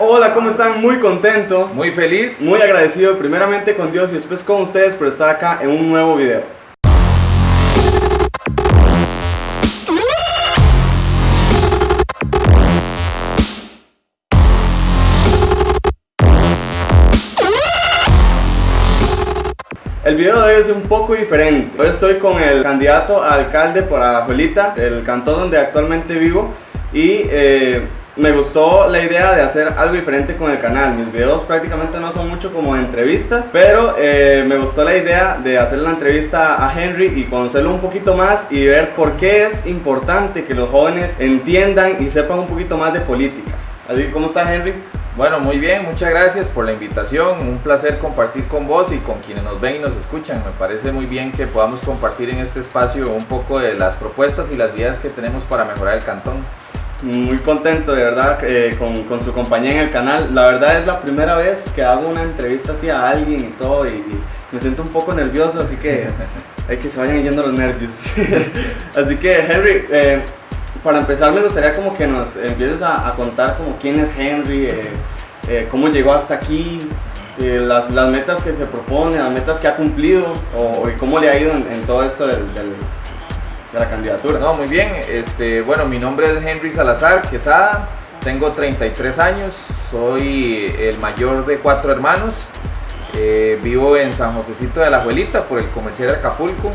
Hola, ¿cómo están? Muy contento, Muy feliz. muy agradecido primeramente con Dios y después con ustedes por estar acá en un nuevo video. El video de hoy es un poco diferente. Hoy estoy con el candidato a alcalde por Alajuelita, el cantón donde actualmente vivo. Y eh, me gustó la idea de hacer algo diferente con el canal. Mis videos prácticamente no son mucho como entrevistas, pero eh, me gustó la idea de hacer la entrevista a Henry y conocerlo un poquito más y ver por qué es importante que los jóvenes entiendan y sepan un poquito más de política. Así que, ¿cómo está Henry? Bueno, muy bien, muchas gracias por la invitación. Un placer compartir con vos y con quienes nos ven y nos escuchan. Me parece muy bien que podamos compartir en este espacio un poco de las propuestas y las ideas que tenemos para mejorar el cantón. Muy contento de verdad eh, con, con su compañía en el canal. La verdad es la primera vez que hago una entrevista así a alguien y todo y, y me siento un poco nervioso, así que hay que se vayan yendo los nervios. así que Henry, eh, para empezar me gustaría como que nos empieces a, a contar como quién es Henry, eh, cómo llegó hasta aquí, las, las metas que se propone, las metas que ha cumplido o, y cómo le ha ido en, en todo esto del, del- de la candidatura. No, muy bien. Este, bueno, mi nombre es Henry Salazar Quesada. Tengo 33 años. Soy el mayor de cuatro hermanos. Eh, vivo en San Josecito de la Abuelita por el comercial de Acapulco.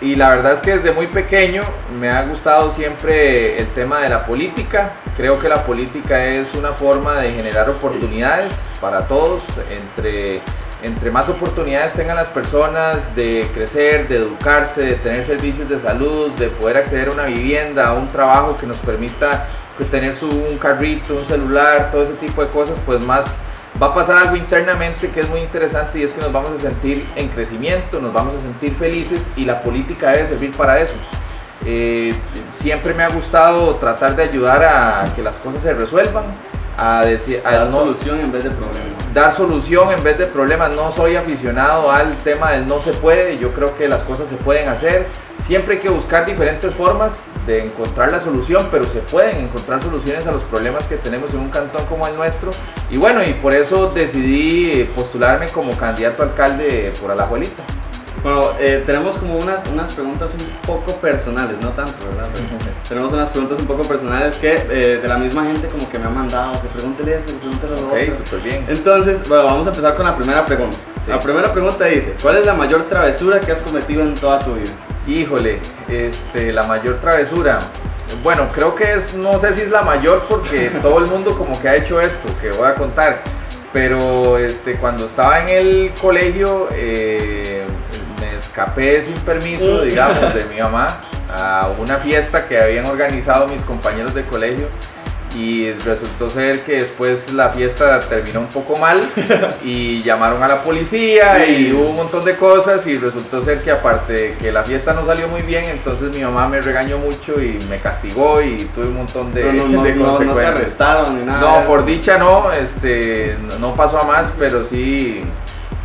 Y la verdad es que desde muy pequeño me ha gustado siempre el tema de la política. Creo que la política es una forma de generar oportunidades para todos. Entre, entre más oportunidades tengan las personas de crecer, de educarse, de tener servicios de salud, de poder acceder a una vivienda, a un trabajo que nos permita pues, tener su, un carrito, un celular, todo ese tipo de cosas, pues más va a pasar algo internamente que es muy interesante y es que nos vamos a sentir en crecimiento, nos vamos a sentir felices y la política debe servir para eso. Eh, siempre me ha gustado tratar de ayudar a que las cosas se resuelvan, a, decir, a dar no- solución en vez de problemas. dar solución en vez de problemas. No soy aficionado al tema del no se puede, yo creo que las cosas se pueden hacer. Siempre hay que buscar diferentes formas de encontrar la solución, pero se pueden encontrar soluciones a los problemas que tenemos en un cantón como el nuestro. Y bueno, y por eso decidí postularme como candidato a alcalde por Alajuelita. Bueno, eh, tenemos como unas, unas preguntas un poco personales, no tanto, ¿verdad? Pero tenemos unas preguntas un poco personales que eh, de la misma gente como que me ha mandado, que pregúntele esto, que pregúntele lo Ok, otro. súper bien. Entonces, bueno, vamos a empezar con la primera pregunta. Sí. La primera pregunta dice, ¿cuál es la mayor travesura que has cometido en toda tu vida? Híjole, este, la mayor travesura. Bueno, creo que es, no sé si es la mayor porque todo el mundo como que ha hecho esto que voy a contar. Pero este, cuando estaba en el colegio eh, escapé sin permiso, digamos, de mi mamá a una fiesta que habían organizado mis compañeros de colegio y resultó ser que después la fiesta terminó un poco mal y llamaron a la policía y hubo un montón de cosas y resultó ser que aparte de que la fiesta no salió muy bien, entonces mi mamá me regañó mucho y me castigó y tuve un montón de, no, no, no, de no, no te consecuencias. arrestaron ni nada. No, por dicha no, este, no- no pasó a más, pero sí,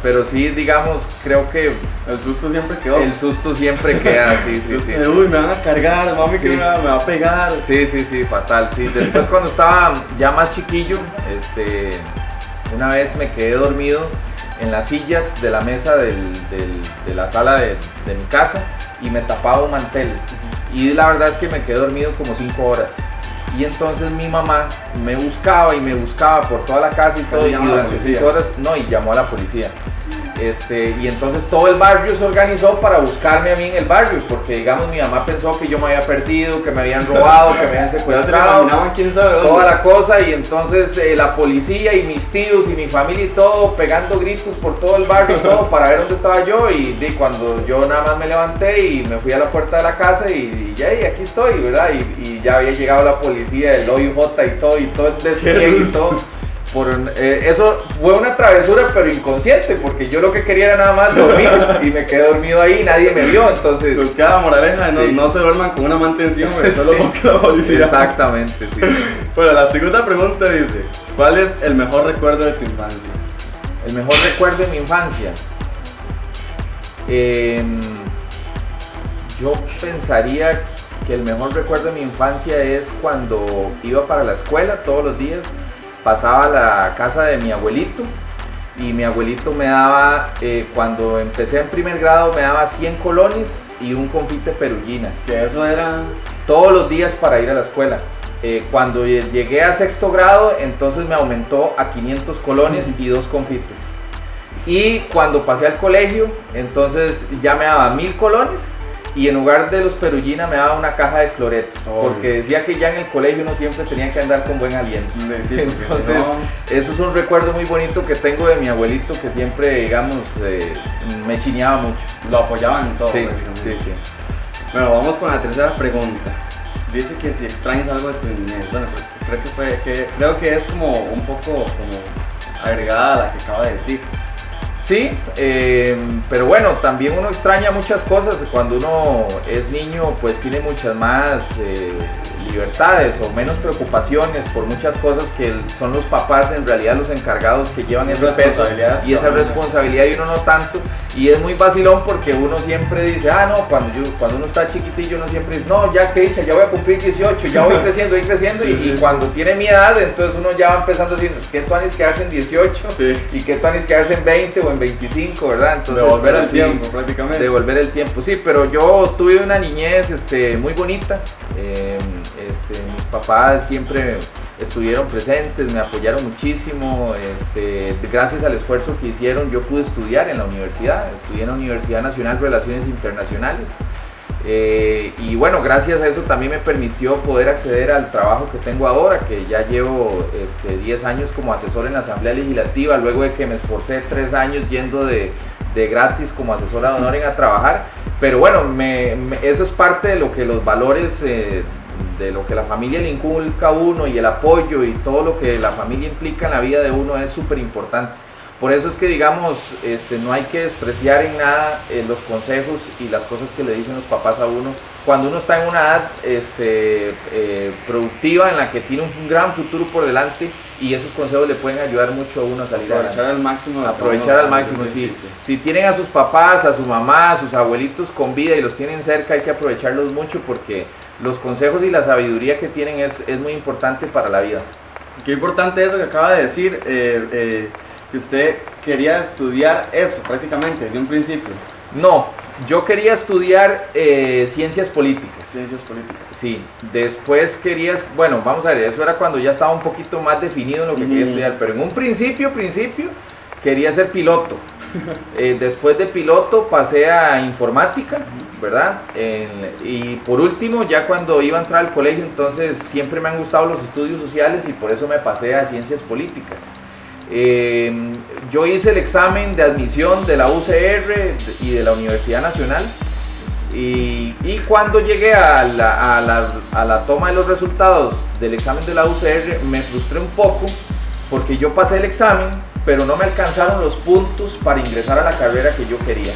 pero sí, digamos, creo que El susto siempre quedó. el susto siempre queda, sí, sí, sí. Uy, me van a cargar, mami que me va, me va a pegar. Sí, sí, sí, fatal, sí. Después cuando estaba ya más chiquillo, este, una vez me quedé dormido en las sillas de la mesa del- del- de la sala de, de mi casa y me tapaba un mantel. Y la verdad es que me quedé dormido como cinco horas. Y entonces mi mamá me buscaba y me buscaba por toda la casa y todo. Y durante cinco horas, no, y llamó a la policía. Este, y entonces todo el barrio se organizó para buscarme a mí en el barrio, porque digamos mi mamá pensó que yo me había perdido, que me habían robado, que me habían se secuestrado, toda la cosa y entonces eh, la policía y mis tíos y mi familia y todo pegando gritos por todo el barrio todo para ver dónde estaba yo y, cuando yo nada más me levanté y me fui a la puerta de la casa y, ya y aquí estoy, ¿verdad? Y, ya había llegado la policía, el OIJ y todo y todo el despliegue y todo. Por, eh, eso fue una travesura pero inconsciente porque yo lo que quería era nada más dormir y me quedé dormido ahí y nadie me vio entonces Pues cada moraleja, no, Sí. no se duerman con una mantención, güey, solo Sí. busca la policía. exactamente sí Bueno, la segunda pregunta dice, ¿cuál es el mejor recuerdo de tu infancia? El mejor recuerdo de mi infancia. Em, yo pensaría que el mejor recuerdo de mi infancia es cuando iba para la escuela todos los días pasaba a la casa de mi abuelito y mi abuelito me daba, eh, cuando empecé en primer grado, me daba 100 colones y un confite perullina. Que eso era... Todos los días para ir a la escuela. Eh, cuando llegué a sexto grado, entonces me aumentó a 500 colones y dos confites. Y cuando pasé al colegio, entonces ya me daba mil colones y en lugar de los perullina me daba una caja de clorets porque decía que ya en el colegio uno siempre tenía que andar con buen aliento. Entonces eso es un recuerdo muy bonito que tengo de mi abuelito que siempre digamos eh, me chineaba mucho. Lo apoyaban en todo sí, sí, sí. bueno vamos con la tercera pregunta. Dice que si extrañas algo de tu niñez. Bueno pues, creo que fue que creo que es como un poco como agregada a la que acaba de decir Sí, eh, pero bueno, también uno extraña muchas cosas. Cuando uno es niño, pues tiene muchas más eh, libertades o menos preocupaciones por muchas cosas que son los papás en realidad los encargados que llevan ese peso y esa responsabilidad y uno no tanto. Y es muy vacilón porque uno siempre dice, ah, no, cuando, yo, cuando uno está chiquitillo uno siempre dice, no, ya que dicha, ya voy a cumplir 18, ya voy creciendo, voy creciendo. y, cuando tiene mi edad, entonces uno ya va empezando a decir, ¿qué tú que quedarse en 18? Y ¿qué tú que quedarse en 20 o en 25, verdad? Entonces, devolver el tiempo, prácticamente. Devolver el tiempo, sí, pero yo tuve una niñez este, muy bonita. Eh, este, mis papás siempre estuvieron presentes, me apoyaron muchísimo. Este, gracias al esfuerzo que hicieron, yo pude estudiar en la universidad. Estudié en la Universidad Nacional Relaciones Internacionales. Eh, y bueno, gracias a eso también me permitió poder acceder al trabajo que tengo ahora, que ya llevo este, 10 años como asesor en la Asamblea Legislativa, luego de que me esforcé 3 años yendo de, de gratis como asesora de honor a trabajar. Pero bueno, eso es parte de lo que los valores eh, de lo que la familia le inculca a uno y el apoyo y todo lo que la familia implica en la vida de uno es súper importante. Por eso es que digamos, este, no hay que despreciar en nada eh, los consejos y las cosas que le dicen los papás a uno. Cuando uno está en una edad este, eh, productiva en la que tiene un gran futuro por delante y esos consejos le pueden ayudar mucho a uno a salir aprovechar al máximo aprovechar al máximo si, si tienen a sus papás a su mamá a sus abuelitos con vida y los tienen cerca hay que aprovecharlos mucho porque los consejos y la sabiduría que tienen es, es muy importante para la vida. Qué importante eso que acaba de decir, eh, eh, que usted quería estudiar eso prácticamente desde un principio. No, yo quería estudiar eh, ciencias políticas. Ciencias políticas. Sí, después querías, bueno, vamos a ver, eso era cuando ya estaba un poquito más definido en lo que quería estudiar, pero en un principio, principio, quería ser piloto. Después de piloto pasé a informática ¿verdad? y por último, ya cuando iba a entrar al colegio, entonces siempre me han gustado los estudios sociales y por eso me pasé a ciencias políticas. Em, yo hice el examen de admisión de la UCR y de la Universidad Nacional y, cuando llegué a, la, a la toma de los resultados del examen de la UCR me frustré un poco porque yo pasé el examen pero no me alcanzaron los puntos para ingresar a la carrera que yo quería.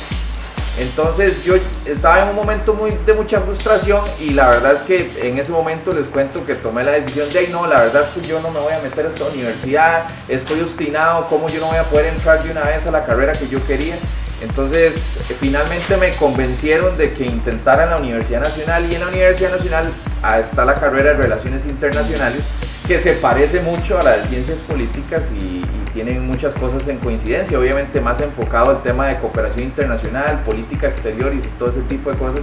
Entonces yo estaba en un momento muy, de mucha frustración y la verdad es que en ese momento les cuento que tomé la decisión de, no, la verdad es que yo no me voy a meter a esta universidad, estoy obstinado, ¿cómo yo no voy a poder entrar de una vez a la carrera que yo quería? Entonces finalmente me convencieron de que intentara en la Universidad Nacional y en la Universidad Nacional está la carrera de Relaciones Internacionales que se parece mucho a la de Ciencias Políticas y, tienen muchas cosas en coincidencia, obviamente más enfocado al tema de cooperación internacional, política exterior y todo ese tipo de cosas.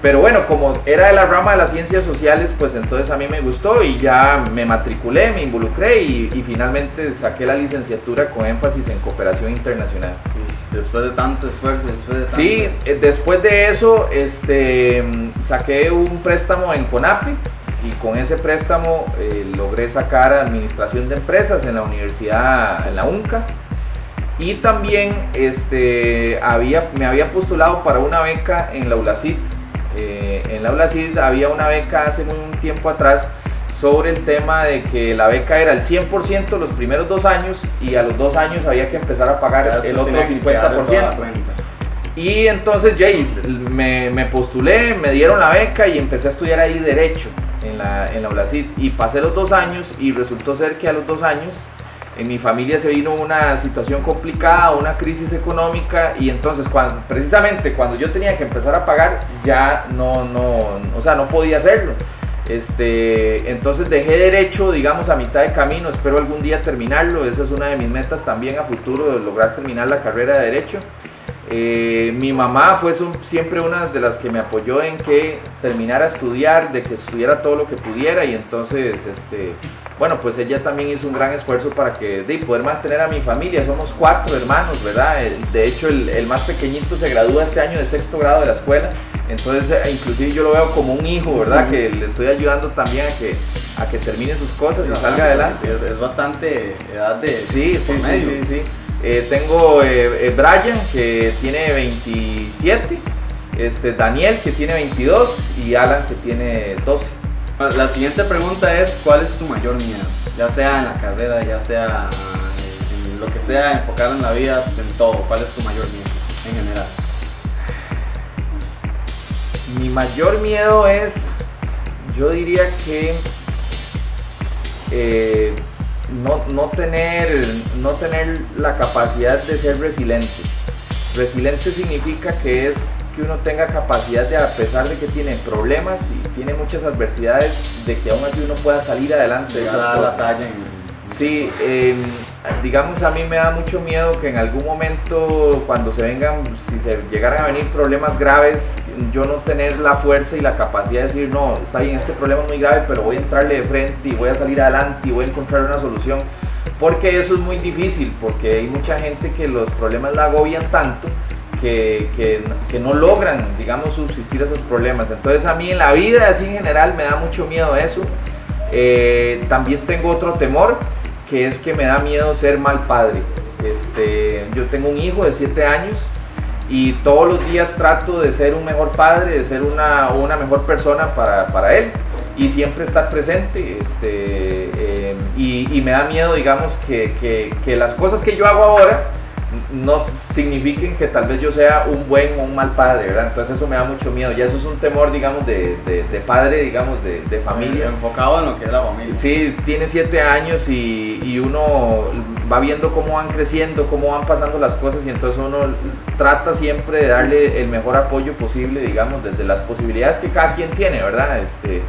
Pero bueno, como era de la rama de las ciencias sociales, pues entonces a mí me gustó y ya me matriculé, me involucré y, finalmente saqué la licenciatura con énfasis en cooperación internacional. Después de tanto esfuerzo, después de Sí, eh, después de eso este, saqué un préstamo en CONAPI y con ese préstamo eh, logré sacar administración de empresas en la universidad, en la UNCA. Y también este, había, me había postulado para una beca en la ULACID. Eh, en la ULACID había una beca hace un tiempo atrás sobre el tema de que la beca era el 100% los primeros dos años y a los dos años había que empezar a pagar el otro 50%. Y entonces ya me, me postulé, me dieron la beca y empecé a estudiar ahí Derecho en la, en la y pasé los dos años y resultó ser que a los dos años en mi familia se vino una situación complicada, una crisis económica y entonces cuando, precisamente cuando yo tenía que empezar a pagar ya no, no, o sea, no podía hacerlo. Este, entonces dejé derecho, digamos, a mitad de camino, espero algún día terminarlo, esa es una de mis metas también a futuro, lograr terminar la carrera de derecho. Eh, mi mamá fue siempre una de las que me apoyó en que terminara a estudiar, de que estudiara todo lo que pudiera y entonces, este, bueno, pues ella también hizo un gran esfuerzo para que de poder mantener a mi familia. Somos cuatro hermanos, ¿verdad? de hecho, el, el, más pequeñito se gradúa este año de sexto grado de la escuela. Entonces, eh, inclusive yo lo veo como un hijo, ¿verdad? Que le estoy ayudando también a que, a que termine sus cosas y salga adelante. Es, bastante edad de... Sí, sí, sí, sí, sí. Eh, tengo eh, Brian, que tiene 27, este, Daniel, que tiene 22, y Alan, que tiene 12. La siguiente pregunta es, ¿cuál es tu mayor miedo? Ya sea en la carrera, ya sea en lo que sea, enfocado en la vida, en todo. ¿Cuál es tu mayor miedo en general? Mi mayor miedo es, yo diría que eh, no, tener, no tener la capacidad de ser resiliente. Resiliente significa que es que uno tenga capacidad de, a pesar de que tiene problemas y tiene muchas adversidades, de que aún así uno pueda salir adelante de esas La talla Sí, em, digamos a mí me da mucho miedo que en algún momento cuando se vengan, si se llegaran a venir problemas graves, yo no tener la fuerza y la capacidad de decir, no, está bien, este problema es muy grave, pero voy a entrarle de frente y voy a salir adelante y voy a encontrar una solución. Porque eso es muy difícil, porque hay mucha gente que los problemas la agobian tanto que, que, no logran, digamos, subsistir esos problemas. Entonces a mí en la vida así en general me da mucho miedo eso. Eh, también tengo otro temor que es que me da miedo ser mal padre. Este, yo tengo un hijo de 7 años y todos los días trato de ser un mejor padre, de ser una, una mejor persona para, para, él y siempre estar presente. Este, eh, y, me da miedo, digamos, que, que las cosas que yo hago ahora, no signifiquen que tal vez yo sea un buen o un mal padre, ¿verdad? Entonces eso me da mucho miedo. Ya eso es un temor, digamos, de, de, padre, digamos, de, de, familia. Enfocado en lo que es la familia. Sí, tiene siete años y, y, uno va viendo cómo van creciendo, cómo van pasando las cosas y entonces uno trata siempre de darle el mejor apoyo posible, digamos, desde las posibilidades que cada quien tiene, ¿verdad? Este,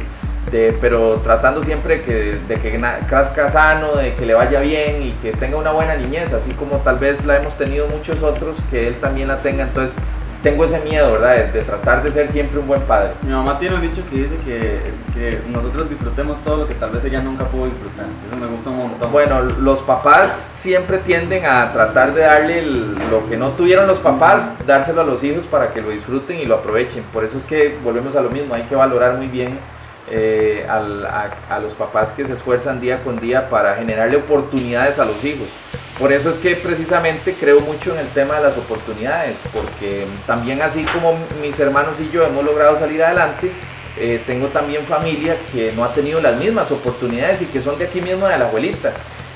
pero tratando siempre que, de que casca sano, de que le vaya bien y que tenga una buena niñez, así como tal vez la hemos tenido muchos otros, que él también la tenga. Entonces, tengo ese miedo, ¿verdad? De, tratar de ser siempre un buen padre. Mi mamá tiene un dicho que dice que, que, nosotros disfrutemos todo lo que tal vez ella nunca pudo disfrutar. Eso me gusta un montón. Bueno, los papás siempre tienden a tratar de darle lo que no tuvieron los papás, dárselo a los hijos para que lo disfruten y lo aprovechen. Por eso es que volvemos a lo mismo, hay que valorar muy bien eh, a, los papás que se esfuerzan día con día para generarle oportunidades a los hijos. Por eso es que precisamente creo mucho en el tema de las oportunidades, porque también así como mis hermanos y yo hemos logrado salir adelante, eh, tengo también familia que no ha tenido las mismas oportunidades y que son de aquí mismo de la abuelita.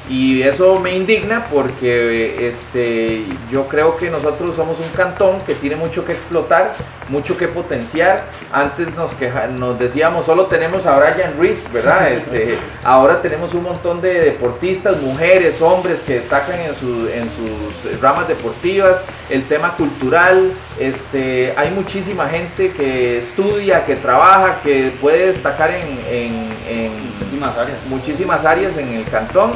Y eso me indigna porque este, yo creo que nosotros somos un cantón que tiene mucho que explotar, mucho que potenciar. Antes nos, queja, nos decíamos, solo tenemos a Brian Reese, ¿verdad? Este, ahora tenemos un montón de deportistas, mujeres, hombres que destacan en, en sus ramas deportivas, el tema cultural. Este, hay muchísima gente que estudia, que trabaja, que puede destacar en, muchísimas, áreas. muchísimas áreas en el cantón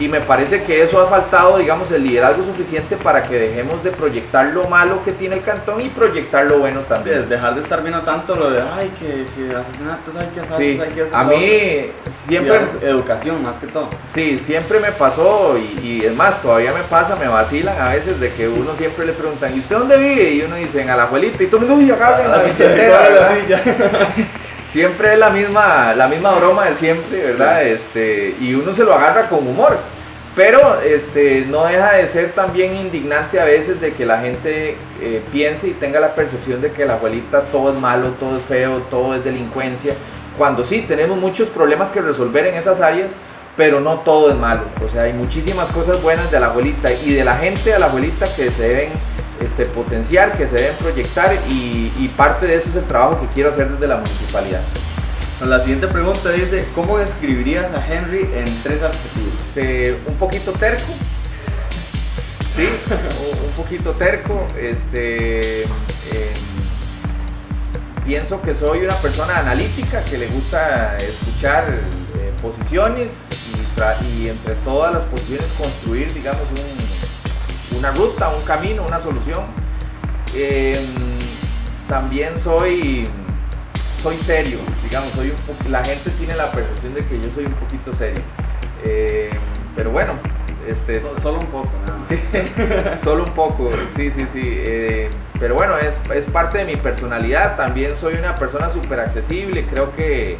y me parece que eso ha faltado, digamos, el liderazgo suficiente para que dejemos de proyectar lo malo que tiene el cantón y proyectar lo bueno también. dejar de estar viendo tanto lo de, ay, que, que asesinatos hay que hacer, sí. hay que. A mí siempre... educación más que todo. Sí, siempre me pasó y, es más, todavía me pasa, me vacilan a veces de que uno siempre le preguntan, ¿y usted dónde vive? Y uno dice, a la abuelita, y todo el mundo, uy, la bicicleta. siempre es la misma, la misma broma de siempre, ¿verdad? Este, y uno se lo agarra con humor. Pero este, no deja de ser también indignante a veces de que la gente eh, piense y tenga la percepción de que la abuelita todo es malo, todo es feo, todo es delincuencia, cuando sí tenemos muchos problemas que resolver en esas áreas, pero no todo es malo. O sea, hay muchísimas cosas buenas de la abuelita y de la gente de la abuelita que se deben este, potenciar, que se deben proyectar y, y parte de eso es el trabajo que quiero hacer desde la municipalidad. La siguiente pregunta dice, ¿cómo describirías a Henry en tres adjetivos? Este, un poquito terco, sí, un poquito terco, este, em, pienso que soy una persona analítica que le gusta escuchar eh, posiciones y, entre todas las posiciones construir, digamos, una ruta, un camino, una solución. Em, también soy, soy serio, digamos, soy la gente tiene la percepción de que yo soy un poquito serio. Em, pero bueno, este, solo un poco, Sí, solo un poco, sí, sí, sí. Eh, pero bueno, es, es, parte de mi personalidad. También soy una persona súper accesible. Creo que,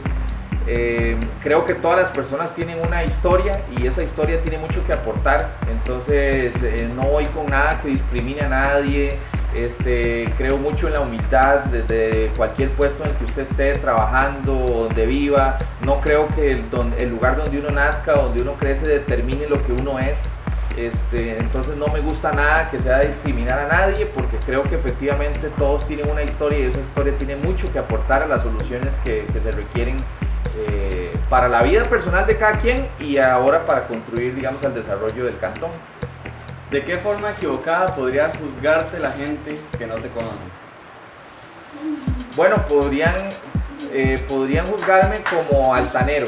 eh, creo que todas las personas tienen una historia y esa historia tiene mucho que aportar. Entonces, eh, no voy con nada que discrimine a nadie. Este, creo mucho en la humildad desde cualquier puesto en el que usted esté trabajando, donde viva. No creo que el, el lugar donde uno nazca, donde uno crece, determine lo que uno es. Este, entonces no me gusta nada que sea discriminar a nadie porque creo que efectivamente todos tienen una historia y esa historia tiene mucho que aportar a las soluciones que, se requieren eh, para la vida personal de cada quien y ahora para construir digamos el desarrollo del cantón. ¿De qué forma equivocada podría juzgarte la gente que no te conoce? Bueno, podrían, eh, podrían juzgarme como altanero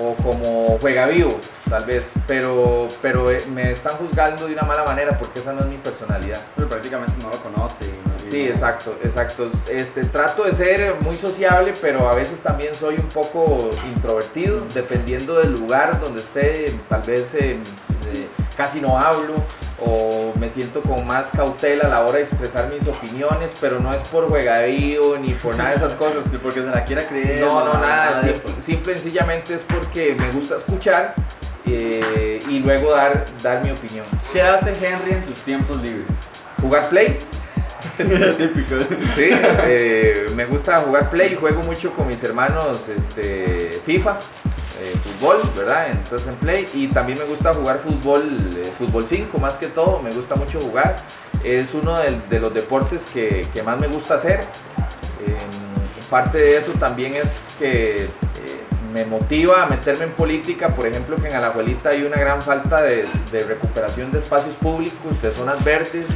o como juega vivo, tal vez, pero, pero eh, me están juzgando de una mala manera porque esa no es mi personalidad. Pero prácticamente no lo conoce. Sí, exacto, exacto. Este, trato de ser muy sociable, pero a veces también soy un poco introvertido, dependiendo del lugar donde esté, tal vez eh, casi no hablo o me siento con más cautela a la hora de expresar mis opiniones, pero no es por juegadío ni por nada de esas cosas. Ni porque se la quiera creer. No, no, nada. simple, sencillamente es porque me gusta escuchar eh, y luego dar, dar mi opinión. ¿Qué hace Henry en sus tiempos libres? Jugar play. Sí, eh, me gusta jugar play, juego mucho con mis hermanos este, FIFA. Eh, fútbol, ¿verdad? Entonces en Play. Y también me gusta jugar fútbol, eh, fútbol 5 más que todo, me gusta mucho jugar. Es uno de, los deportes que, más me gusta hacer. Em, parte de eso también es que me motiva a meterme en política, por ejemplo que en Alajuelita hay una gran falta de, de recuperación de espacios públicos, de zonas verdes,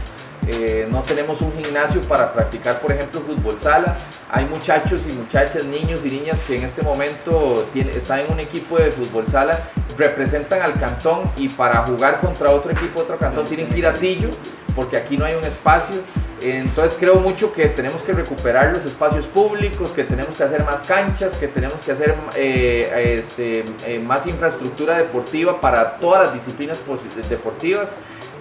eh, no tenemos un gimnasio para practicar, por ejemplo, fútbol sala. Hay muchachos y muchachas, niños y niñas que en este momento están en un equipo de fútbol sala, representan al cantón y para jugar contra otro equipo otro cantón tienen que ir a Tillo porque aquí no hay un espacio. Entonces creo mucho que tenemos que recuperar los espacios públicos, que tenemos que hacer más canchas, que tenemos que hacer eh, este, eh, más infraestructura deportiva para todas las disciplinas deportivas.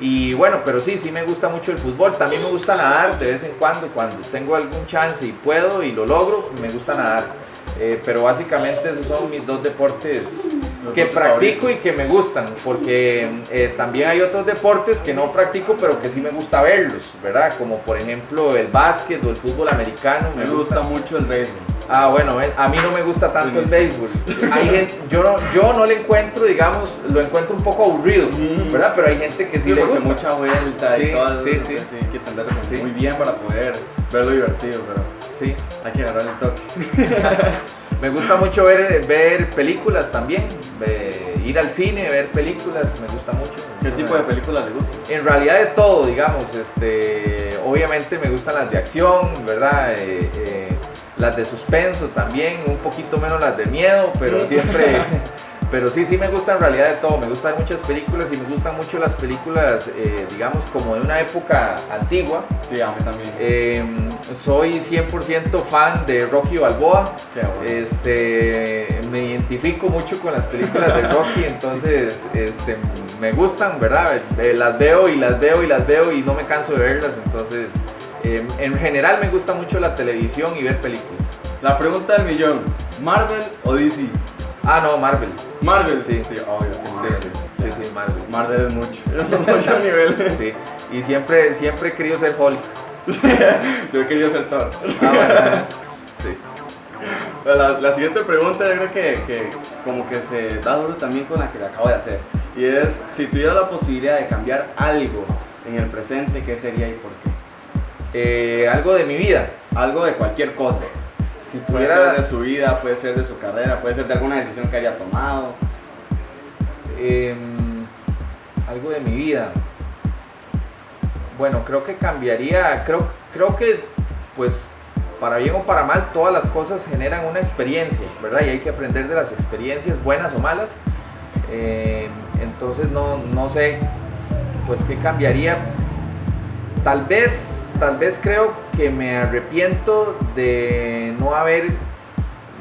Y bueno, pero sí, sí me gusta mucho el fútbol. También me gusta nadar de vez en cuando, cuando tengo algún chance y puedo y lo logro, me gusta nadar. Eh, pero básicamente esos son mis dos deportes que practico y que me gustan, porque eh, también hay otros deportes que no practico, pero que sí me gusta verlos, ¿verdad? Como por ejemplo el básquet o el fútbol americano. Me, gusta. mucho el béisbol. Ah, bueno, a mí no me gusta tanto el béisbol. Hay gente, yo, no, yo no le encuentro, digamos, lo encuentro un poco aburrido, ¿verdad? Pero hay gente que sí, le gusta. mucha vuelta sí, y todo sí, sí. sí, hay que entenderlo muy bien para poder verlo divertido, pero sí. hay que agarrar el toque. Me gusta mucho ver, ver películas también, ir al cine, ver películas, me gusta mucho. ¿Qué tipo de películas le gustan? En realidad de todo, digamos, este, obviamente me gustan las de acción, ¿verdad? Eh, eh, las de suspenso también, un poquito menos las de miedo, pero siempre... Pero sí, sí me gusta en realidad de todo. Me gustan muchas películas y me gustan mucho las películas, eh, digamos, como de una época antigua. Sí, a mí también. Em, soy 100% fan de Rocky Balboa. Este, me identifico mucho con las películas de Rocky, entonces este, me gustan, ¿verdad? Eh, las veo y las veo y las veo y no me canso de verlas. Entonces, em, en general me gusta mucho la televisión y ver películas. La pregunta del millón, ¿Marvel o DC? Ah, no, Marvel. Marvel, sí, sí, obvio. Sí, sí, sí, Marvel. Marvel es mucho, mucho nivel. Sí, y siempre, siempre he querido ser Hulk. yo he querido ser Thor. Ah, sí. La, la, siguiente pregunta yo creo que, que, como que se da duro también con la que le acabo de hacer. Y es, si tuviera la posibilidad de cambiar algo en el presente, ¿qué sería y por qué? Eh, algo de mi vida. Algo de cualquier cosa. Si puede ser de su vida, puede ser de su carrera, puede ser de alguna decisión que haya tomado. Em, algo de mi vida. Bueno, creo que cambiaría, creo, creo que pues para bien o para mal, todas las cosas generan una experiencia, ¿verdad? Y hay que aprender de las experiencias, buenas o malas. Eh, entonces no, no sé, pues qué cambiaría. Tal vez, tal vez creo que me arrepiento de no haber,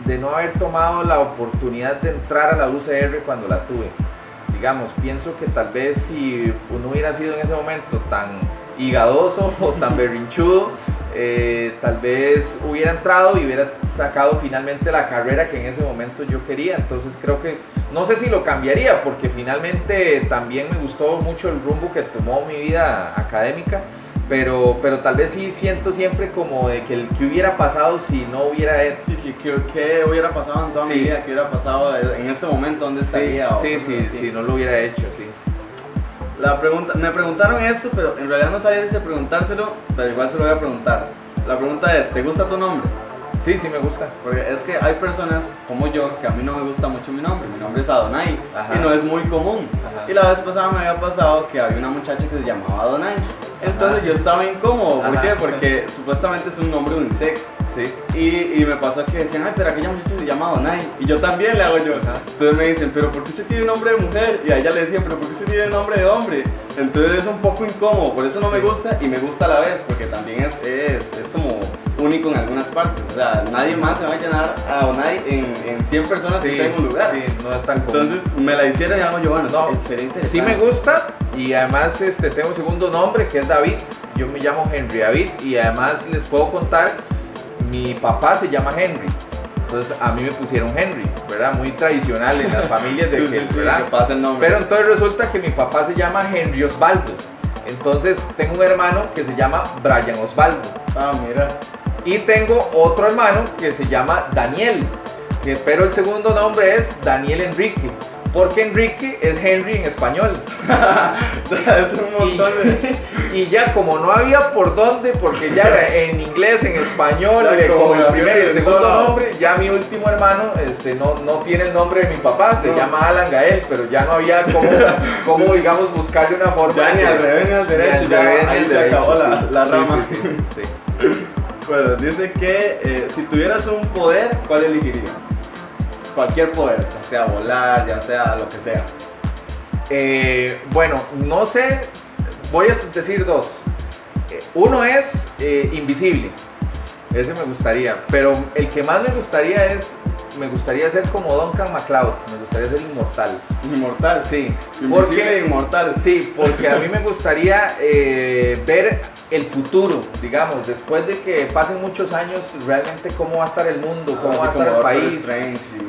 de no haber tomado la oportunidad de entrar a la UCR cuando la tuve. Digamos, pienso que tal vez si uno hubiera sido en ese momento tan higadoso o tan berrinchudo, eh, tal vez hubiera entrado y hubiera sacado finalmente la carrera que en ese momento yo quería. Entonces creo que, no sé si lo cambiaría, porque finalmente también me gustó mucho el rumbo que tomó mi vida académica. Pero, pero tal vez sí siento siempre como de que el que hubiera pasado si no hubiera Sí, que, hubiera pasado en toda mi vida, que hubiera pasado en ese momento, ¿dónde estaría? Sí, sí, sí, si no lo hubiera hecho, sí. La pregunta, me preguntaron eso, pero en realidad no sabía si preguntárselo, pero igual se lo voy a preguntar. La pregunta es, ¿te gusta tu nombre? Sí, sí me gusta. Porque es que hay personas como yo que a mí no me gusta mucho mi nombre. Mi nombre es Adonai y no es muy común. Y la vez pasada me había pasado que había una muchacha que se llamaba Adonai. Entonces yo estaba incómodo. ¿Por qué? Porque supuestamente es un nombre unisex. Sí. Y, y, me pasó que decían, ay, pero aquella muchacha se llama Donai. Y yo también le hago yo. Entonces me dicen, pero ¿por qué se tiene nombre de mujer? Y a ella le decían, pero ¿por qué se tiene nombre de hombre? Entonces es un poco incómodo, por eso no me gusta y me gusta a la vez, porque también es, es, es como único en algunas partes. O sea, nadie más se va a llenar a Donai en, en 100 personas que estén en un lugar. Sí, no es tan común. Entonces me la hicieron y hago yo, bueno, no, Sí me gusta y además este, tengo un segundo nombre que es David. Yo me llamo Henry David y además les puedo contar mi papá se llama Henry. Entonces a mí me pusieron Henry, ¿verdad? Muy tradicional en las familias de que, ¿verdad? pasa el. Pero entonces resulta que mi papá se llama Henry Osvaldo. Entonces tengo un hermano que se llama Brian Osvaldo. Ah, mira. Y tengo otro hermano que se llama Daniel, que pero el segundo nombre es Daniel Enrique porque Enrique es Henry en español. es un montón y, y, ya como no había por dónde, porque ya era en inglés, en español, eh, como el primer y el segundo nombre, ya mi último hermano este, no, no tiene el nombre de mi papá, se llama Alan Gael, pero ya no había como, como digamos, buscarle una forma. Ya ni al revés ni al derecho, ya, ahí se acabó la, la rama. Bueno, dice que eh, si tuvieras un poder, ¿cuál elegirías? cualquier poder, ya sea volar, ya sea lo que sea. Eh, bueno, no sé, voy a decir dos. Eh, uno es invisible, ese me gustaría, pero el que más me gustaría es, me gustaría ser como Duncan MacLeod, me gustaría ser inmortal. Inmortal, sí. Porque, inmortal. Sí, porque a mí me gustaría ver el futuro, digamos, después de que pasen muchos años, realmente cómo va a estar el mundo, cómo va a estar el país.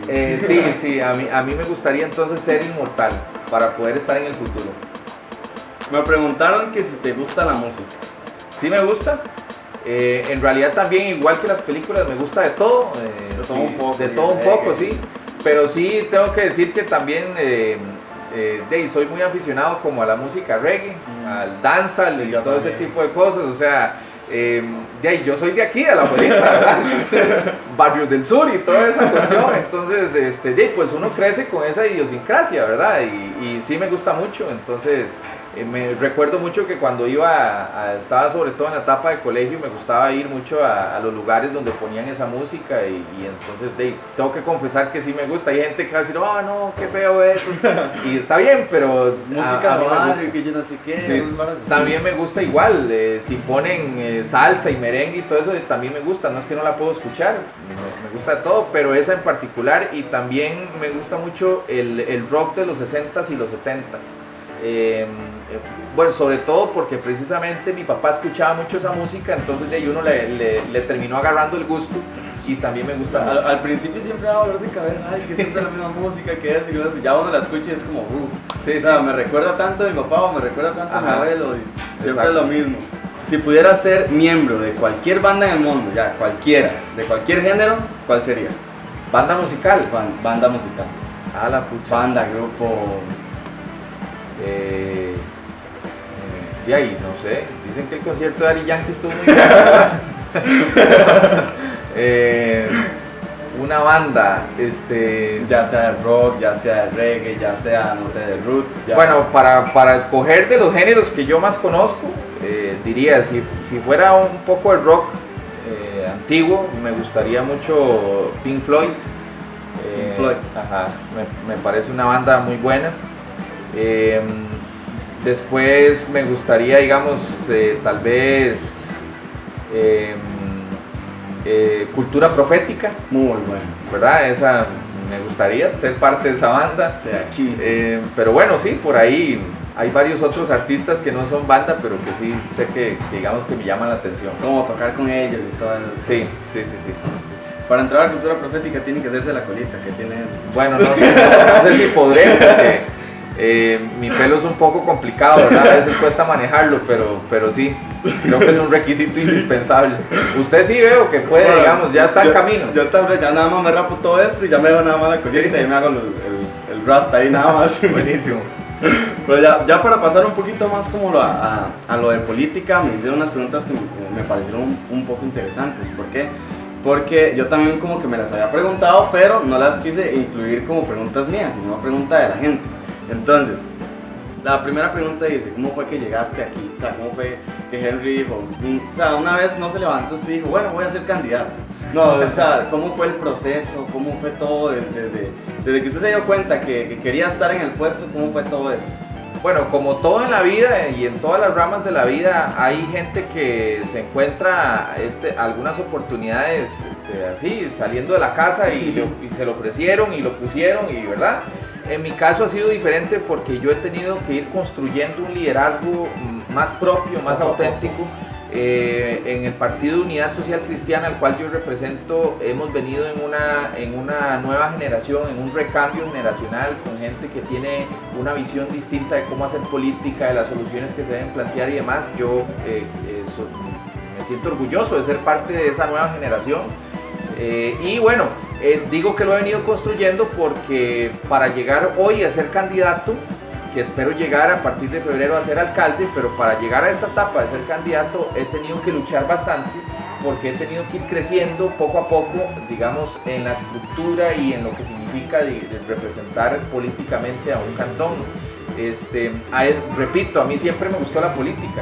Eh, sí, sí, a mí, a mí me gustaría entonces ser inmortal para poder estar en el futuro. Me preguntaron que si te gusta la música. Sí me gusta. Eh, en realidad también, igual que las películas, me gusta de todo. Eh, de todo un poco. De todo un poco, sí. Pero sí tengo que decir que también eh, soy muy aficionado como a la música reggae, mm. al dancehall y todo ese tipo de cosas, o sea, eh, yo soy de aquí, de la abuelita, barrio del sur y toda esa cuestión, entonces, este, de, pues uno crece con esa idiosincrasia, ¿verdad? Y, y sí me gusta mucho, entonces... Eh, me recuerdo mucho que cuando iba, a, estaba sobre todo en la etapa de colegio, me gustaba ir mucho a, los lugares donde ponían esa música y, entonces de, tengo que confesar que sí me gusta. Hay gente que va a decir, oh no, qué feo eso. y está bien, pero música que yo no sé qué. también me gusta igual. Eh, si ponen eh, salsa y merengue y todo eso, también me gusta. No es que no la puedo escuchar, me, gusta todo, pero esa en particular y también me gusta mucho el, el rock de los 60s y los 70s. Em, eh, bueno, sobre todo porque precisamente mi papá escuchaba mucho esa música, entonces de ahí uno le, le, terminó agarrando el gusto y también me gusta al, al, principio siempre daba dolor de cabeza, ay, que siempre la misma música que es, y ya uno la escucha y es como, uff, sí, o sea, me recuerda tanto a mi papá o me recuerda tanto a mi abuelo, y siempre es lo mismo. Si pudiera ser miembro de cualquier banda en el mundo, ya, cualquiera, de cualquier género, ¿cuál sería? Banda musical. banda musical. Ah, la pucha. Banda, grupo, eh, eh, de ahí, no sé. Dicen que el concierto de Ari Yankee estuvo muy bien. eh, una banda, este... Ya sea de rock, ya sea de reggae, ya sea, no sé, de roots. Bueno, para, para, escoger de los géneros que yo más conozco, eh, diría, si, si fuera un poco de rock, eh, antiguo, me gustaría mucho Pink Floyd. Pink Floyd. Ajá, me, me, parece una banda muy buena. Em, después me gustaría, digamos, tal vez em, Cultura Profética. Muy buena. ¿Verdad? Esa me gustaría ser parte de esa banda. Sea eh, pero bueno, sí, por ahí hay varios otros artistas que no son banda, pero que sí sé que, digamos que me llaman la atención. Como tocar con ellos y todo eso. Sí, sí, sí, sí. Para entrar a la cultura profética tiene que hacerse la colita que tiene. Bueno, no sé, no, sé si podré, porque eh, mi pelo es un poco complicado, ¿verdad? A veces cuesta manejarlo, pero, pero sí, creo que es un requisito indispensable. Usted sí veo que puede, digamos, ya está en camino. Yo tal vez ya nada más me rapo todo esto y ya me hago nada más la colita y me hago el, el, el rasta ahí nada más. Buenísimo. Pero ya, ya, para pasar un poquito más como a, a, lo de política, me hicieron unas preguntas que me, parecieron un, un, poco interesantes. ¿Por qué? Porque yo también como que me las había preguntado, pero no las quise incluir como preguntas mías, sino pregunta de la gente. Entonces, la primera pregunta dice, ¿cómo fue que llegaste aquí? O sea, ¿cómo fue que Henry dijo, o sea, una vez no se levantó y dijo, bueno, voy a ser candidato? No, o sea, ¿cómo fue el proceso? ¿Cómo fue todo desde, desde, que usted se dio cuenta que, que, quería estar en el puesto? ¿Cómo fue todo eso? Bueno, como todo en la vida y en todas las ramas de la vida, hay gente que se encuentra este, algunas oportunidades este, así, saliendo de la casa y, y se lo ofrecieron y lo pusieron y, ¿verdad? En mi caso ha sido diferente porque yo he tenido que ir construyendo un liderazgo más propio, más auténtico. Eh, en el Partido Unidad Social Cristiana, al cual yo represento, hemos venido en una, en una nueva generación, en un recambio generacional, con gente que tiene una visión distinta de cómo hacer política, de las soluciones que se deben plantear y demás. Yo eh, eh, me siento orgulloso de ser parte de esa nueva generación. y bueno, digo que lo he venido construyendo porque para llegar hoy a ser candidato, que espero llegar a partir de febrero a ser alcalde, pero para llegar a esta etapa de ser candidato he tenido que luchar bastante porque he tenido que ir creciendo poco a poco, digamos, en la estructura y en lo que significa representar políticamente a un cantón. Este, repito, a mí siempre me gustó la política.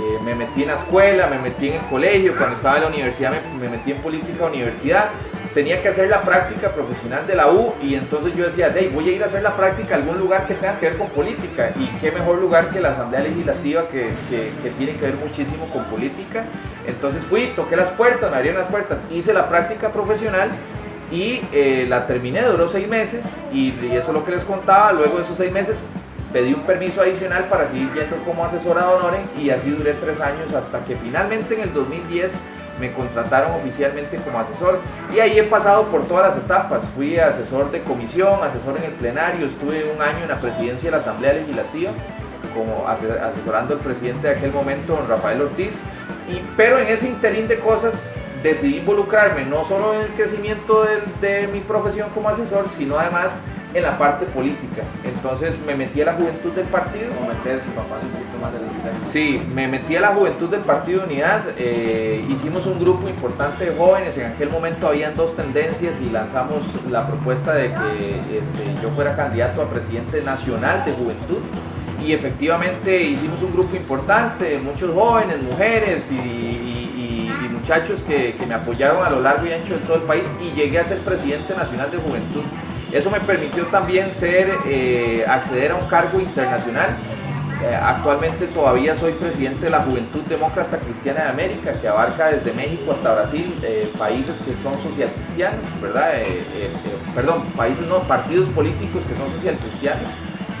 Eh, me metí en la escuela, me metí en el colegio, cuando estaba en la universidad me, me metí en política universidad tenía que hacer la práctica profesional de la U y entonces yo decía, hey, voy a ir a hacer la práctica a algún lugar que tenga que ver con política y qué mejor lugar que la Asamblea Legislativa que, que, tiene que ver muchísimo con política. Entonces fui, toqué las puertas, me abrieron las puertas, hice la práctica profesional y eh, la terminé, duró seis meses y, eso es lo que les contaba, luego de esos seis meses pedí un permiso adicional para seguir yendo como asesora de honores y así duré tres años hasta que finalmente en el 2010 me contrataron oficialmente como asesor y ahí he pasado por todas las etapas. Fui asesor de comisión, asesor en el plenario, estuve un año en la presidencia de la Asamblea Legislativa como asesorando al presidente de aquel momento, don Rafael Ortiz, y, pero en ese interín de cosas decidí involucrarme no solo en el crecimiento de, de mi profesión como asesor, sino además en la parte política. Entonces me metí a la juventud del partido. Como meterse, papá, un poquito más de los Sí, me metí a la juventud del Partido de Unidad. Eh, hicimos un grupo importante de jóvenes. En aquel momento habían dos tendencias y lanzamos la propuesta de que este, yo fuera candidato a presidente nacional de juventud. Y efectivamente hicimos un grupo importante, muchos jóvenes, mujeres y, y, y muchachos que, que me apoyaron a lo largo y ancho de todo el país y llegué a ser presidente nacional de juventud. Eso me permitió también ser, eh, acceder a un cargo internacional. Eh, actualmente todavía soy presidente de la Juventud Demócrata Cristiana de América, que abarca desde México hasta Brasil, eh, países que son social cristianos, ¿verdad? perdón, países no, partidos políticos que son social cristianos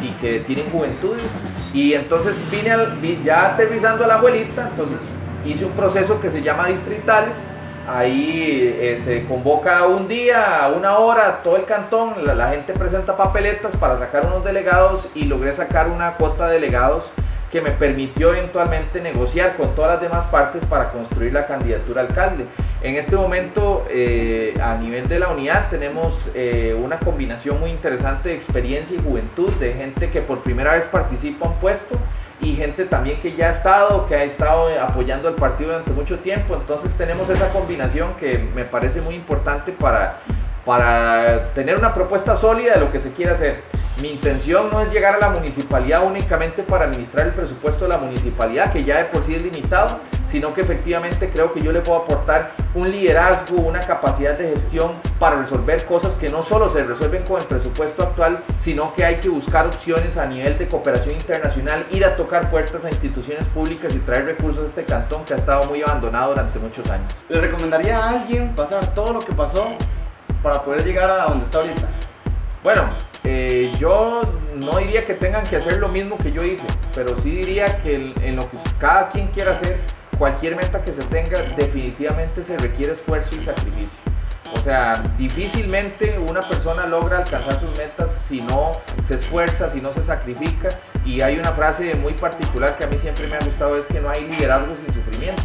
y que tienen juventudes. Y entonces vine ya aterrizando a la abuelita, entonces hice un proceso que se llama distritales, Ahí eh, se convoca un día, una hora, todo el cantón, la, gente presenta papeletas para sacar unos delegados y logré sacar una cuota de delegados que me permitió eventualmente negociar con todas las demás partes para construir la candidatura alcalde. En este momento, eh, a nivel de la unidad, tenemos eh, una combinación muy interesante de experiencia y juventud, de gente que por primera vez participa en puesto y gente también que ya ha estado, que ha estado apoyando al partido durante mucho tiempo. Entonces tenemos esa combinación que me parece muy importante para, para tener una propuesta sólida de lo que se quiere hacer. Mi intención no es llegar a la municipalidad únicamente para administrar el presupuesto de la municipalidad, que ya de por sí es limitado, sino que efectivamente creo que yo le puedo aportar un liderazgo, una capacidad de gestión para resolver cosas que no solo se resuelven con el presupuesto actual, sino que hay que buscar opciones a nivel de cooperación internacional, ir a tocar puertas a instituciones públicas y traer recursos a este cantón que ha estado muy abandonado durante muchos años. ¿Le recomendaría a alguien pasar todo lo que pasó para poder llegar a donde está ahorita? Bueno, eh, yo no diría que tengan que hacer lo mismo que yo hice, pero sí diría que en lo que cada quien quiera hacer, cualquier meta que se tenga, definitivamente se requiere esfuerzo y sacrificio. O sea, difícilmente una persona logra alcanzar sus metas si no se esfuerza, si no se sacrifica. Y hay una frase muy particular que a mí siempre me ha gustado, es que no hay liderazgo sin sufrimiento.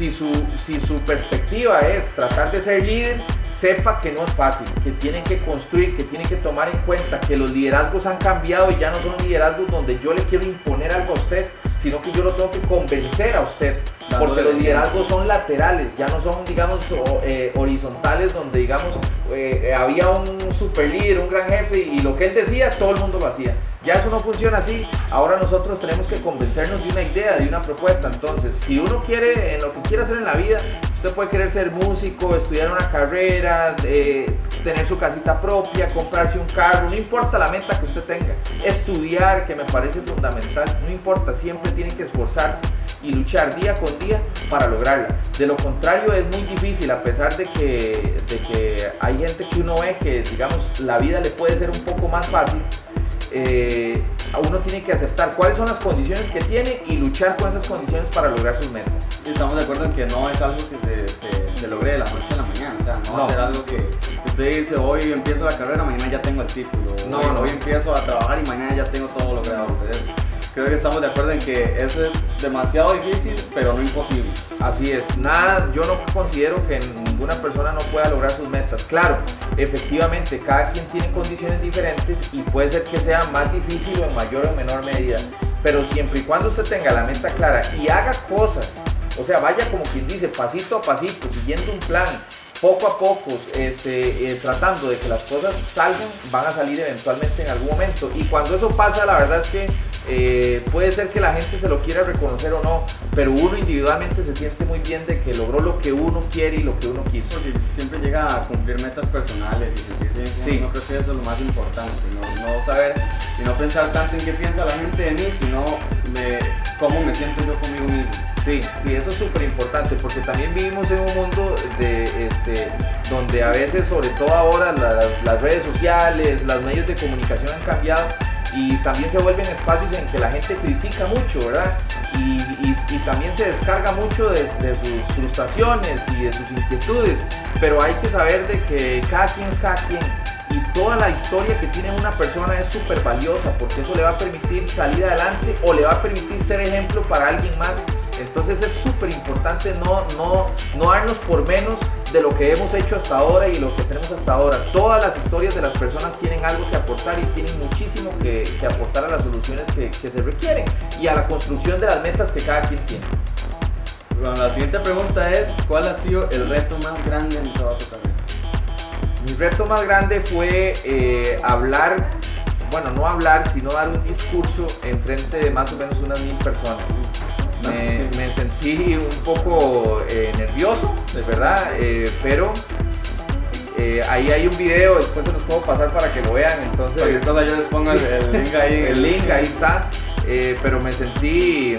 Si su, si su perspectiva es tratar de ser líder, sepa que no es fácil, que tienen que construir, que tienen que tomar en cuenta que los liderazgos han cambiado y ya no son liderazgos donde yo le quiero imponer algo a usted, sino que yo lo tengo que convencer a usted, porque los liderazgos son laterales, ya no son, digamos, eh, horizontales, donde, digamos, eh, había un super líder, un gran jefe, y lo que él decía, todo el mundo lo hacía. Ya eso no funciona así, ahora nosotros tenemos que convencernos de una idea, de una propuesta, entonces, si uno quiere, en lo que quiere hacer en la vida, usted puede querer ser músico, estudiar una carrera, eh, tener su casita propia, comprarse un carro, no importa la meta que usted tenga, estudiar, que me parece fundamental, no importa, siempre tiene que esforzarse y luchar día con día para lograrla. De lo contrario es muy difícil, a pesar de que, de que hay gente que uno ve que, digamos, la vida le puede ser un poco más fácil, eh, uno tiene que aceptar cuáles son las condiciones que tiene y luchar con esas condiciones para lograr sus metas. estamos de acuerdo en que no es algo que se, logre de la noche mañana, o sea, no, va a ser algo que usted dice hoy empiezo la carrera, mañana ya tengo el título, no, hoy, no. hoy empiezo a trabajar y mañana ya tengo todo logrado. Entonces, creo que estamos de acuerdo en que eso es demasiado difícil, pero no imposible. Así es, nada, yo no considero que ninguna persona no pueda lograr sus metas. Claro, efectivamente, cada quien tiene condiciones diferentes y puede ser que sea más difícil o en mayor o menor medida, pero siempre y cuando usted tenga la meta clara y haga cosas, o sea, vaya como quien dice, pasito a pasito, siguiendo un plan, poco a poco, este, eh, tratando de que las cosas salgan, van a salir eventualmente en algún momento. Y cuando eso pasa, la verdad es que eh, puede ser que la gente se lo quiera reconocer o no, pero uno individualmente se siente muy bien de que logró lo que uno quiere y lo que uno quiso. Porque siempre llega a cumplir metas personales y sentirse sí. no creo que eso es lo más importante, no, saber y no pensar tanto en qué piensa la gente de mí, sino de cómo me siento yo conmigo mismo. Sí, sí, eso es súper importante porque también vivimos en un mundo de, este, donde a veces, sobre todo ahora, las redes sociales, los medios de comunicación han cambiado y también se vuelven espacios en que la gente critica mucho, ¿verdad? Y, también se descarga mucho de, sus frustraciones y de sus inquietudes, pero hay que saber de que cada quien es cada quien y toda la historia que tiene una persona es súper valiosa porque eso le va a permitir salir adelante o le va a permitir ser ejemplo para alguien más. Entonces es súper importante no, no, no darnos por menos de lo que hemos hecho hasta ahora y lo que tenemos hasta ahora. Todas las historias de las personas tienen algo que aportar y tienen muchísimo que, aportar a las soluciones que, se requieren y a la construcción de las metas que cada quien tiene. Bueno, la siguiente pregunta es, ¿cuál ha sido el reto más grande en toda tu carrera? Mi reto más grande fue eh, hablar, bueno, no hablar, sino dar un discurso en frente de más o menos unas mil personas. Me, sentí un poco eh, nervioso, de verdad, eh, pero eh, ahí hay un video, después se los puedo pasar para que lo vean, entonces... yo les pongo el, link ahí. El link ahí está, pero me sentí,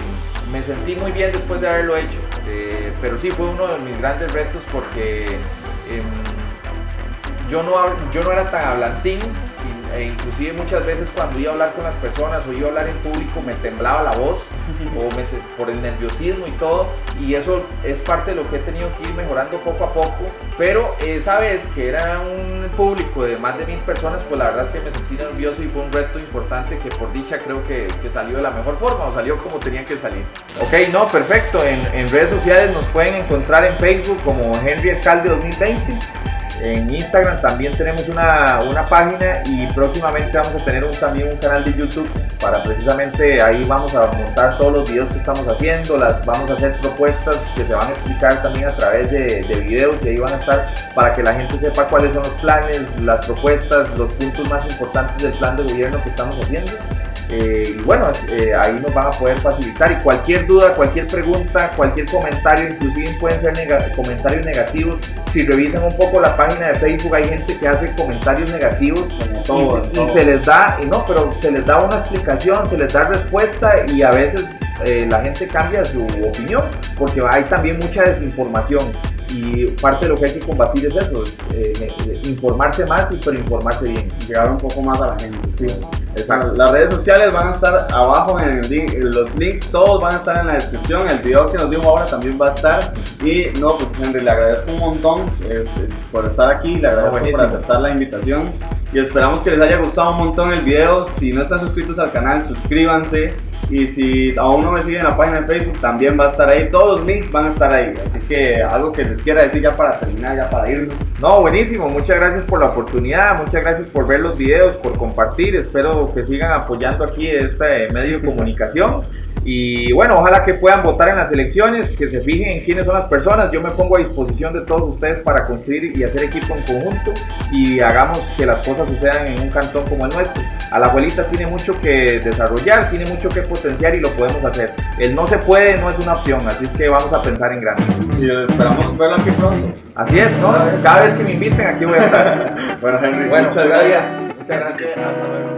me sentí muy bien después de haberlo hecho, pero sí fue uno de mis grandes retos porque em, yo, no, yo no era tan hablantín, e inclusive muchas veces cuando iba a hablar con las personas o iba a hablar en público me temblaba la voz o me, por el nerviosismo y todo y eso es parte de lo que he tenido que ir mejorando poco a poco pero esa vez que era un público de más de mil personas pues la verdad es que me sentí nervioso y fue un reto importante que por dicha creo que, que salió de la mejor forma o salió como tenía que salir. Ok no perfecto en, en redes sociales nos pueden encontrar en Facebook como Henry Alcalde 2020 En Instagram también tenemos una, una página y próximamente vamos a tener también un canal de YouTube para precisamente ahí vamos a montar todos los videos que estamos haciendo, las vamos a hacer propuestas que se van a explicar también a través de, de videos y ahí van a estar para que la gente sepa cuáles son los planes, las propuestas, los puntos más importantes del plan de gobierno que estamos haciendo. Eh, y bueno, eh, ahí nos van a poder facilitar. Y cualquier duda, cualquier pregunta, cualquier comentario, inclusive pueden ser comentarios negativos. Si revisan un poco la página de Facebook, hay gente que hace comentarios negativos y, se les da, y no, pero se les da una explicación, se les da respuesta y a veces eh, la gente cambia su opinión porque hay también mucha desinformación y parte de lo que hay que combatir es eso, informarse más y pero informarse bien. Llegar un poco más a la gente. Sí. Las redes sociales van a estar abajo en el link, los links, todos van a estar en la descripción. El video que nos dimos ahora también va a estar. Y no, pues Henry, le agradezco un montón eh, por estar aquí, le agradezco por aceptar la invitación. Y esperamos que les haya gustado un montón el video. Si no están suscritos al canal, suscríbanse. Y si aún no me siguen en la página de Facebook, también va a estar ahí. Todos los links van a estar ahí. Así que algo que les quiera decir ya para terminar, ya para irnos. No, buenísimo. Muchas gracias por la oportunidad. Muchas gracias por ver los videos, por compartir. Espero que sigan apoyando aquí este medio de comunicación. Y bueno, ojalá que puedan votar en las elecciones, que se fijen en quiénes son las personas. Yo me pongo a disposición de todos ustedes para construir y hacer equipo en conjunto y hagamos que las cosas sucedan en un cantón como el nuestro. A la abuelita tiene mucho que desarrollar, tiene mucho que potenciar y lo podemos hacer. El no se puede no es una opción, así es que vamos a pensar en grande. Y esperamos verlo aquí pronto. Así es, ¿no? Cada vez que me inviten aquí voy a estar. bueno, Henry, muchas gracias. Muchas gracias. Hasta luego.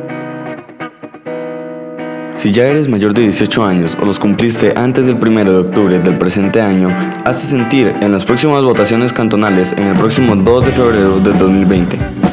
Si ya eres mayor de 18 años o los cumpliste antes del 1 de octubre del presente año, hazte sentir en las próximas votaciones cantonales en el próximo 2 de febrero del 2020.